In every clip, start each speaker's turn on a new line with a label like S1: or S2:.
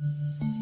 S1: Música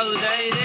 S2: How they